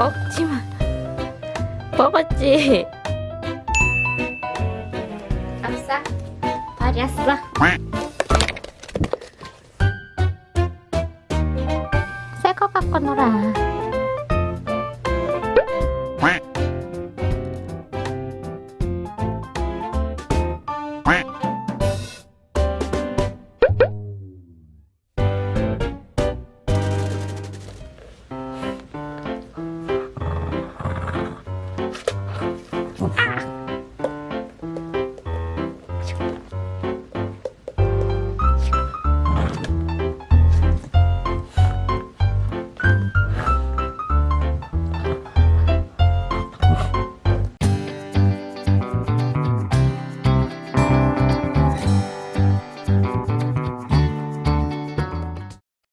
먹지마 먹었지. 없어 버렸어. 새거 갖고 놀아 Quack.